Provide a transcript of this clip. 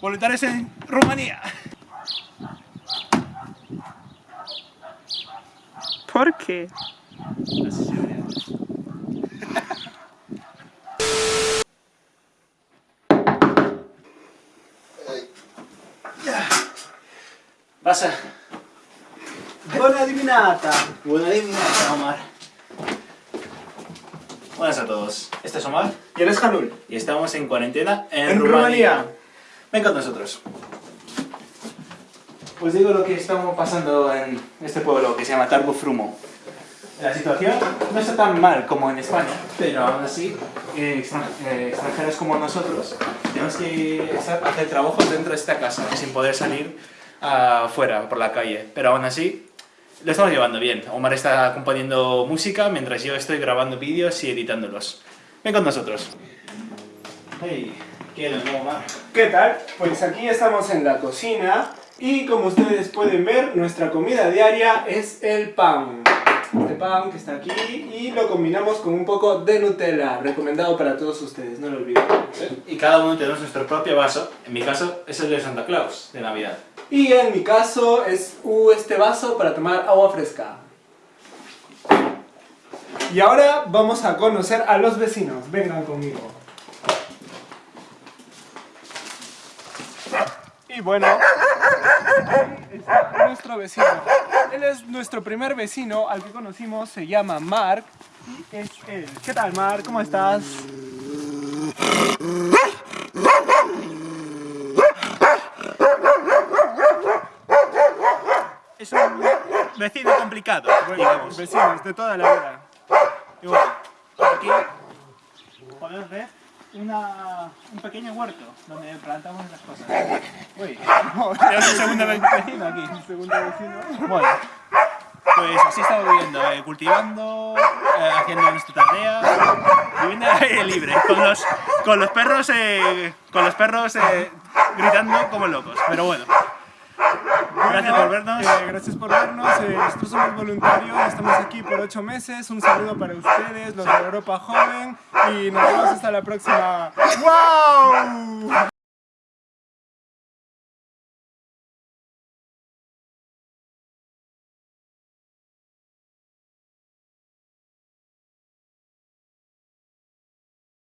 voluntarios en Rumanía. ¿Por qué? Pasa. Buona adivinata. Buena adivinanza, Omar. Buenas a todos. Este es Omar ¿Y eres Janul? y estamos en cuarentena en, En Rumanía. Rumanía. Ven con nosotros. Pues digo lo que estamos pasando en este pueblo que se llama Tarbu Frumo. La situación no está tan mal como en España, pero aún así, eh, eh, extranjeros como nosotros tenemos que hacer trabajos dentro de esta casa sin poder salir afuera por la calle. Pero aún así, lo estamos llevando bien. Omar está componiendo música mientras yo estoy grabando vídeos y editándolos. Ven con nosotros. Hey, ¿qué tal? Pues aquí estamos en la cocina y como ustedes pueden ver, nuestra comida diaria es el pan. Este pan que está aquí y lo combinamos con un poco de Nutella, recomendado para todos ustedes, no lo olviden. Y cada uno tenemos nuestro propio vaso. En mi caso es el de Santa Claus, de Navidad. Y en mi caso es uh, este vaso para tomar agua fresca. Y ahora vamos a conocer a los vecinos, vengan conmigo. Y bueno, aquí está nuestro vecino. Él es nuestro primer vecino al que conocimos, se llama Mark. Y es él. ¿Qué tal, Mark? ¿Cómo estás? Es un vecino complicado, digamos. Vecinos de toda la vida. Y bueno, aquí podemos ver una, un pequeño huerto donde plantamos las cosas. Uy, tenemos un segundo vecino aquí. Segundo vecino. Bueno, pues así estamos viviendo, eh, cultivando, eh, haciendo nuestra tarea, viviendo al aire libre, con los, con los perros, eh, con los perros gritando como locos. Pero bueno, gracias por vernos. Eh, gracias por vernos. eh, nosotros somos voluntarios, estamos aquí por ocho meses. Un saludo para ustedes, los de Europa Joven. Y nos vemos hasta la próxima. ¡Wow!